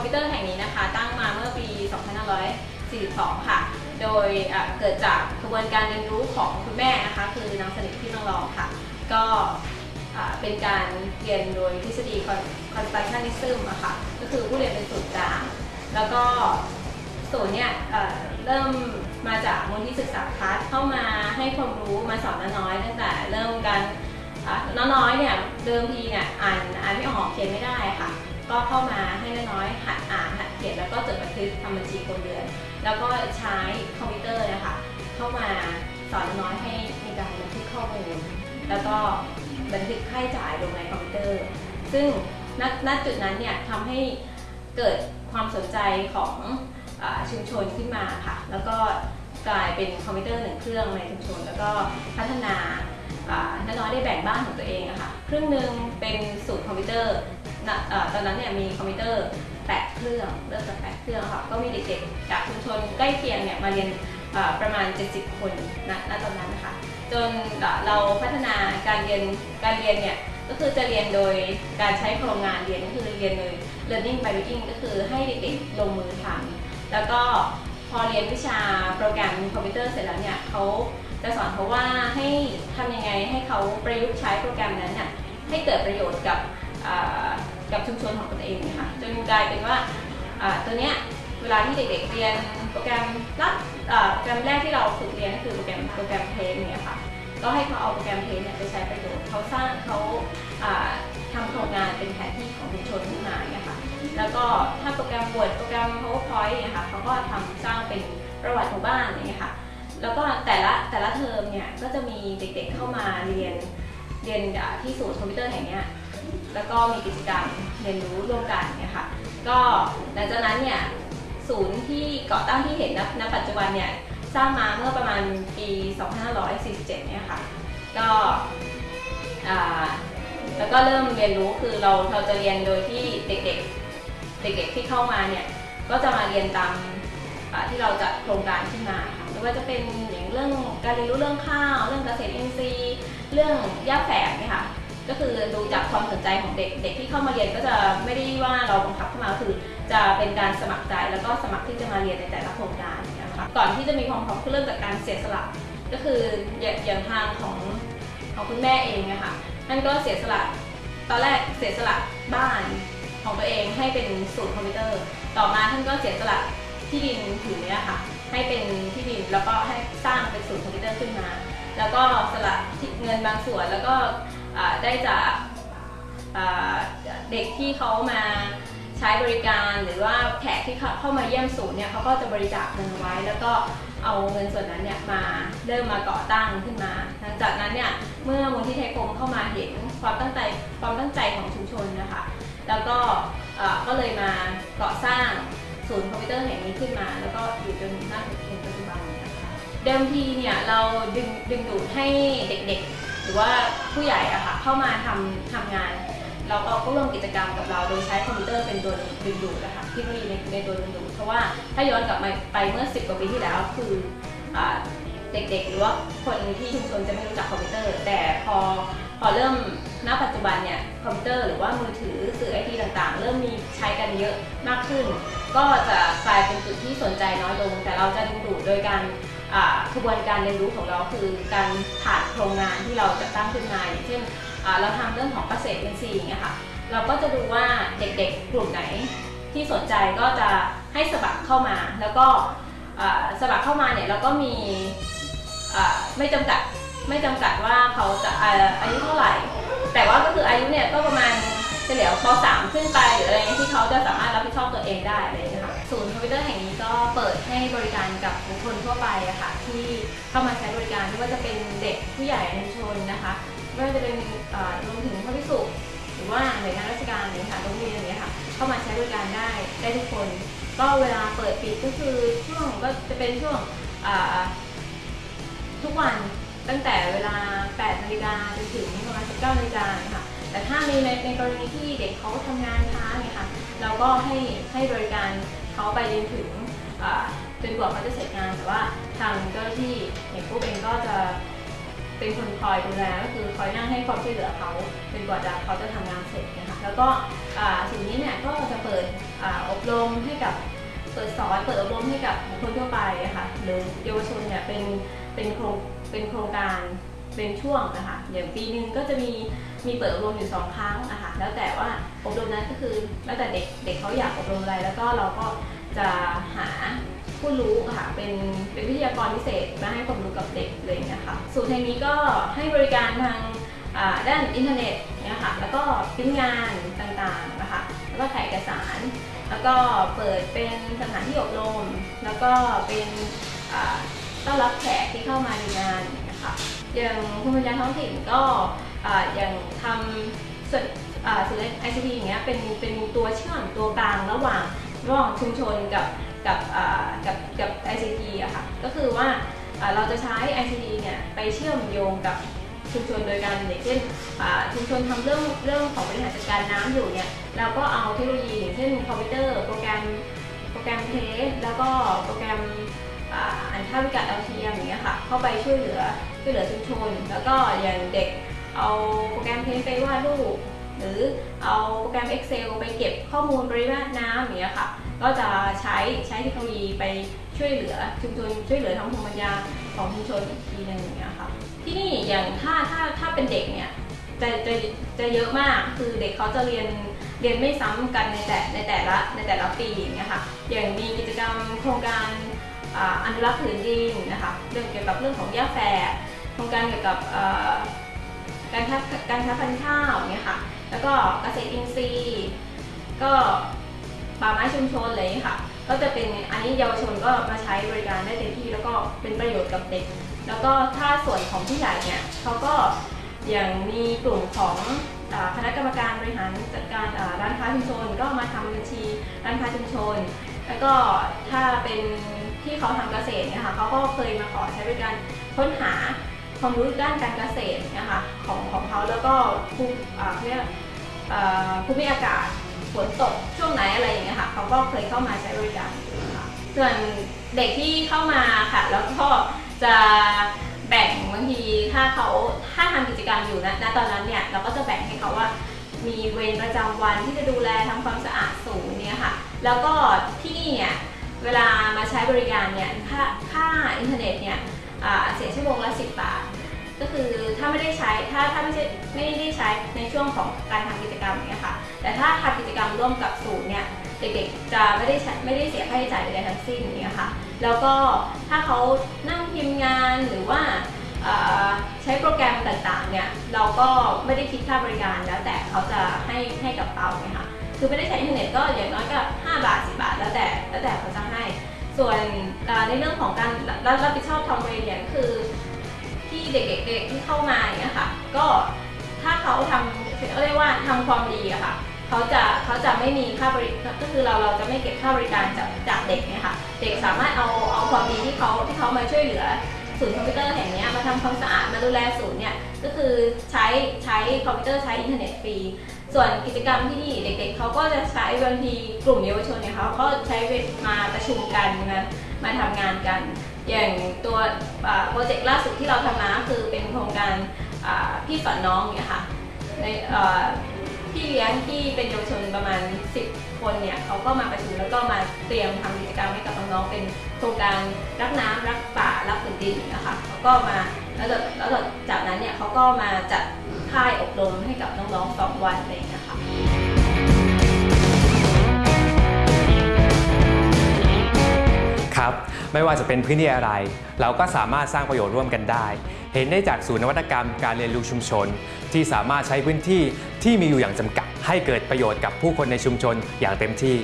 คอมพิวเตอร์แห่งนี้นะคะ ตั้งมาเมื่อปี 2542 ค่ะ โดยเกิดจากกระบวนการเรียนรู้ของคุณแม่นะคะ คือนางสนิทพี่นองรองค่ะ ก็เป็นการเรียนโดยทฤษฎี constructionism อะค่ะ ก็คือผู้เรียนเป็นศูนย์กลาง แล้วก็ศูนย์เนี่ยเริ่มมาจากมูลนิธิศึกษาพัฒน์เข้ามาให้ความรู้มาสอนน้อยตั้งแต่เริ่มการน้องน้อยเนี่ยเดิมทีเนี่ยอ่านอ่านไม่ออกเขียนไม่ได้ค่ะ ก็เข้ามาให้น้อยๆหัดอ่านหัดเขียนแล้วก็จดบันทึกทำบัญชีครัวเรือน แล้วก็ใช้คอมพิวเตอร์นะคะเข้ามาสอนน้อยให้มีการบันทึกข้อมูลแล้วก็บันทึกค่าใช้จ่ายลงในคอมพิวเตอร์ ซึ่งณจุดนั้นเนี่ยทำให้เกิดความสนใจของอชุมชนขึ้นมาค่ะ แล้วก็กลายเป็นคอมพิวเตอร์หนึ่งเครื่องในชุมชน แล้วก็พัฒนา อ่าน้อยๆได้แบ่งบ้านของตัวเองอะค่ะครึ่งหนึ่งเป็นศูนย์คอมพิวเตอร์ตอนนั้นเนี่ยมีคอมพิวเตอร์แปดเครื่องเริ่มจากแปดเครื่องค่ะก็มีเด็กๆจากชุมชนใกล้เคียงเนี่ยมาเรียนประมาณ 70 คนณณตอนนั้นนะคะจนเราพัฒนาการเรียนการเรียนเนี่ยก็คือจะเรียนโดยการใช้โครงงานเรียนก็คือเรียนโดย learning by doing ก็คือให้เด็กๆลงมือทำแล้วก็พอเรียนวิชาโปรแกรมคอมพิวเตอร์เสร็จแล้วเนี่ยเขา จะสอนเขาว่าให้ทำยังไงให้เขาประยุกต์ใช้โปรแกรมนั้นน่ะให้เกิดประโยชน์กับกับชุมชนของตนเองนะคะจนกลายเป็นว่าตัวเนี้ยเวลาที่เด็กๆเรียนโปรแกรมรับโปรแกรมแรกที่เราฝึกเรียนก็คือโปรแกรมโปรแกรมเพลงเนี่ยค่ะก็ให้เขาเอาโปรแกรมเพลงเนี่ยไปใช้ประโยชน์เขาสร้างเขาอ่าทำโครงงานเป็นแผนที่ของชุมชนขึ้นมาเนี่ยค่ะแล้วก็ถ้าโปรแกรม Word โปรแกรม PowerPoint เนี่ยค่ะเขาก็ทำสร้างเป็นประวัติหมู่บ้านอย่างเงี้ยค่ะ แล้วก็แต่ละแต่ละเทอมเนี่ยก็จะมีเด็กๆเข้ามาเรียนเรียนที่ศูนย์คอมพิวเตอร์แห่งนี้แล้วก็มีกิจกรรมเรียนรู้ร่วมกันเนี่ยค่ะก็หลังจากนั้นเนี่ยศูนย์ที่ก่อตั้งที่เห็นณปัจจุบันเนี่ยสร้างมาเมื่อประมาณปี 2547 เนี่ยค่ะก็แล้วก็เริ่มเรียนรู้คือเราเราจะเรียนโดยที่เด็กๆ เด็กๆที่เข้ามาเนี่ยก็จะมาเรียนตามที่เราจัดโครงการขึ้นมาค่ะ ไม่ว่าจะเป็นอย่างเรื่องการเรียนรู้เรื่องข้าว เรื่องเกษตรอินทรีย์ เรื่องหญ้าแฝกเนี่ยค่ะก็คือดูจากความสนใจของเด็กเด็กที่เข้ามาเรียนก็จะไม่ได้ว่าเราบังคับเข้ามาคือ จะเป็นการสมัครใจแล้วก็สมัครที่จะมาเรียนในแต่ละโครงการนะคะก่อนที่จะมีความพร้อมคือเริ่มจากการเสียสละก็คืออย่างทางของของคุณแม่เองอะค่ะท่านก็เสียสละตอนแรกเสียสละบ้านของตัวเองให้เป็นศูนย์คอมพิวเตอร์ ต่อมาท่านก็เสียสละ ที่ดินผืนเนี้ยค่ะ ให้เป็นที่ดินแล้วก็ให้สร้างเป็นศูนย์คอมพิวเตอร์ขึ้นมา แล้วก็สละเงินบางส่วนแล้วก็ได้จากเด็กที่เขามาใช้บริการหรือว่าแขกที่เข้ามาเยี่ยมศูนย์เนี่ยเขาก็จะบริจาคเงินไว้ แล้วก็เอาเงินส่วนนั้นเนี่ยมาเริ่มมาก่อตั้งขึ้นมา หลังจากนั้นเนี่ยเมื่อมูลที่ไทยกรมเข้ามาเห็นความตั้งใจความตั้งใจของชุมชนนะคะ แล้วก็เออก็เลยมาก่อสร้าง ศูนย์คอมพิวเตอร์แห่งนี้ขึ้นมา แล้วก็อยู่จนน้าถึงปัจจุบันนะคะเดิมทีเนี่ยเราดึงดึงดูดให้เด็กๆ หรือว่าผู้ใหญ่อะค่ะเข้ามาทำทำงาน เราก็ก็ร่วมกิจกรรมกับเราโดยใช้คอมพิวเตอร์เป็นตัวดึงดูดนะคะเทคโนโลยีในในตัวดึงดูดเพราะว่าถ้าย้อนกลับมาไปเมื่อ 10 กว่าปีที่แล้วคืออเด็กๆ หรือว่าคนที่ชุมชนจะไม่รู้จักคอมพิวเตอร์ แต่พอพอเริ่มณปัจจุบันเนี่ยคอมพิวเตอร์หรือว่ามือถือสื่อไอทีต่างๆเริ่มมีใช้กันเยอะมากขึ้น ก็จะกลายเป็นจุดที่สนใจน้อยลง แต่เราจะดึงดูดโดยการกระบวนการเรียนรู้ของเราคือการผ่านโครงงานที่เราจะตั้งขึ้นมาอย่างเช่นเราทำเรื่องของเกษตรอินทรีย์อย่างเงี้ยค่ะเราก็จะดูว่าเด็กๆกลุ่มไหนที่สนใจก็จะให้สมัครเข้ามา แล้วก็สมัครเข้ามาเนี่ยเราก็มีไม่จำกัดไม่จำกัดว่าเขาจะอายุเท่าไหร่ แต่ว่าก็คืออายุเนี่ยก็ประมาณ ฉลี่ยป .3 ขึ้นไปหรืออะไรเงี้ยที่เขาจะสามารถรับผิดชอบตัวเองได้อะไรเงี้ยค่ะศูนย์คอมพิวเตอร์แห่งนี้ก็เปิดให้บริการกับบุคคลทั่วไปอะค่ะที่เข้ามาใช้บริการไม่ว่าจะเป็นเด็กผู้ใหญ่ในชนนะคะไม่ว่าจะเป็นรวมถึงพระภิกษุหรือว่าหน่วยงานราชการเนี่ยค่ะโรงเรียนอย่างเงี้ยค่ะเข้ามาใช้บริการได้ได้ทุกคน ก็เวลาเปิดปิดก็คือช่วงก็จะเป็นช่วงทุกวันตั้งแต่เวลา 8 นาฬิกาจนถึงประมาณ 19 นาฬิกา แต่ถ้ามีในในกรณีที่เด็กเขาทำงานช้าเนี่ยค่ะเราก็ให้ให้บริการเขาไปจนถึงจนกว่าเขาจะเสร็จงานแต่ว่าทางเจ้าหน้าที่อย่างพวกเองก็จะเป็นคนคอยดูแลก็คือคอยนั่งให้ความช่วยเหลือเขาจนกว่าจะเขาจะทำงานเสร็จนะคะแล้วก็สิ่งนี้เนี่ยก็จะเปิดออบรมให้กับเปิดสอนเปิดอบรมให้กับคคลทั่วไปอะค่ะหรือเยาวชนเนี่ยเป็นเป็นโครงเป็นโครงการ เป็นช่วงนะคะ อย่างปีหนึ่งก็จะมีมีเปิดอบรมอยู่สองครั้งอะคะแล้วแต่ว่าอบรมนั้นก็คือแล้วแต่เด็กเด็กเขาอยากอบรมอะไร แล้วก็เราก็จะหาผู้รู้ค่ะเป็นเป็นวิทยากรพิเศษมาให้ความรู้กับเด็กเลยเนะคะศูนย์แห่งนี้ก็ให้บริการทางด้านอินเทอร์เน็ตเนี่ยค่ะแล้วก็พิมพ์งานต่างๆนะคะแล้วก็ถ่ายเอกสาร แล้วก็เปิดเป็นสถานที่อบรม แล้วก็เป็นต้อนรับแขกที่เข้ามาในงาน คะอย่างภูมิปัญญาท้องถิ่นก็อย่างทำส่วนอ่าศูนย์ ICT อย่างเงี้ยเป็นเป็นตัวเชื่อมตัวกลางระหว่างระหว่างชุมชนกับกับอ่ากับกับ ICT อะค่ะ ก็คือว่าเราจะใช้ ICT เนี่ยไปเชื่อมโยงกับชุมชนโดยการอย่างเช่นชุมชนทำเรื่องเรื่องของบริหารจัดการน้ำอยู่เนี่ยเราก็เอาเทคโนโลยีอย่างเช่นคอมพิวเตอร์ โปรแกรมโปรแกรมเทสแล้วก็โปรแกรม อ่าอ่านค่าวิกัดดาวเทียมอย่างเงี้ยค่ะ เข้าไปช่วยเหลือช่วยเหลือชุมชน แล้วก็อย่างเด็กเอาโปรแกรมเทสไปวาดรูปหรือเอาโปรแกรม Excel ไปเก็บข้อมูลปริมาตรน้ำอย่างเงี้ยค่ะ ก็จะใช้ใช้เทคโนโลยีไปช่วยเหลือชุมชนช่วยเหลือทางภูมิปัญญาของชุมชนอีกทีหนึงอย่างเงี้ยค่ะ ที่นี่อย่างถ้าถ้าถ้าเป็นเด็กเนี่ยจะจะจะเยอะมากคือเด็กเขาจะเรียนเรียนไม่ซ้ำกันในแต่ในแต่ละในแต่ละปีอย่างเงี้ยค่ะอย่างมีกิจกรรมโครงการ อนุรักษ์ผืนดินนะคะเรื่องเกี่ยวกับเรื่องของหญ้าแฝกโครงการเกี่ยวกับการค้าการค้าพันธุ์ข้าวเงี้ยค่ะแล้วก็เกษตรอินทรีย์ก็ป่าไม้ชุมชนเงี้ยค่ะ ก็จะเป็นอันนี้เยาวชนก็มาใช้บริการได้เต็มที่แล้วก็เป็นประโยชน์กับเด็ก แล้วก็ถ้าส่วนของผู้ใหญ่เนี่ยเขาก็อย่างมีกลุ่มของคณะกรรมการบริหารจัดการร้านค้าชุมชน ก็มาทำบัญชีร้านค้าชุมชน แล้วก็ถ้าเป็น ที่เขาทำเกษตรเนี่ยค่ะเขาก็เคยมาขอใช้บริการค้นหาความรู้ด้านการเกษตรนะคะของของเขาแล้วก็ภูเรียกภูมิอากาศฝนตกช่วงไหนอะไรอย่างเงี้ยค่ะเขาก็เคยเข้ามาใช้บริการค่ะส่วนเด็กที่เข้ามาค่ะ แล้วก็จะแบ่งบางทีถ้าเขาถ้าทำกิจกรรมอยู่นะณตอนนั้นเนี่ยเราก็จะแบ่งให้เขาว่ามีเวรประจำวันที่จะดูแลทำความสะอาดศูนย์เนี่ยค่ะ แล้วก็ที่นี่เนี่ย เวลามาใช้บริการเนี่ยค่าค่าอินเทอร์เน็ตเนี่ยเสียชั่วโมงละ 10 บาท ก็คือถ้าไม่ได้ใช้ถ้าถ้าไม่ใช่ไม่ได้ใช้ในช่วงของการทำกิจกรรมเนี่ยค่ะแต่ถ้าทำกิจกรรมร่วมกับศูนย์เนี่ยเด็กๆจะไม่ได้ใช้ไม่ได้เสียค่าใช้จ่ายใดๆทั้งสิ้นเนี่ยค่ะแล้วก็ถ้าเขานั่งพิมพ์งานหรือว่าใช้โปรแกรมต่างๆเนี่ยเราก็ไม่ได้คิดค่าบริการแล้วแต่เขาจะให้ให้กับเราเนี่ยค่ะ คือไม่ได้ใช้อินเทอร์เน็ตก็อย่างน้อยก็ 5 บาท 10 บาท แล้วแต่แล้วแต่เขาจะให้ ส่วนในเรื่องของการรับรับผิดชอบทำเวรเนี่ยคือที่เด็กๆที่เข้ามาเงี้ยค่ะ ก็ถ้าเขาทำเรียกว่าทำความดีอะค่ะเขาจะเขาจะไม่มีค่าบริก็คือเราเราจะไม่เก็บค่าบริการจากจากเด็กเนี่ยค่ะเด็กสามารถเอาเอาความดีที่เขาที่เขามาช่วยเหลือศูนย์คอมพิวเตอร์แห่งนี้มาทำความสะอาดมาดูแลศูนย์เนี่ย ก็คือใช้ใช้คอมพิวเตอร์ใช้อินเทอร์เน็ตฟรี ส่วนกิจกรรมที่นี่เด็กๆเขาก็จะใช้บางทีกลุ่มเยาวชนเนี่ยเขาก็ใช้เวลมาประชุมกันมามาทำงานกัน อย่างตัวโปรเจกต์ล่าสุดที่เราทำมาคือเป็นโครงการพี่สอนน้องเนี่ยค่ะในพี่เลี้ยงที่เป็นเยาวชนประมาณ 10 คนเนี่ยเขาก็มาประชุมแล้วก็มาเตรียมทำกิจกรรมให้กับน้องๆเป็นโครงการรักน้ำรักป่ารักผืนดินนะคะเขาก็มา แล้วจากแล้วจากนั้นเนี่ยเขาก็มาจัดค่ายอบรมให้กับน้องๆสองวันอะไรอย่างเงี้ยค่ะครับไม่ว่าจะเป็นพื้นที่อะไร เราก็สามารถสร้างประโยชน์ร่วมกันได้ เห็นได้จากศูนย์นวัตกรรมการเรียนรู้ชุมชน ที่สามารถใช้พื้นที่ที่มีอยู่อย่างจำกัด ให้เกิดประโยชน์กับผู้คนในชุมชนอย่างเต็มที่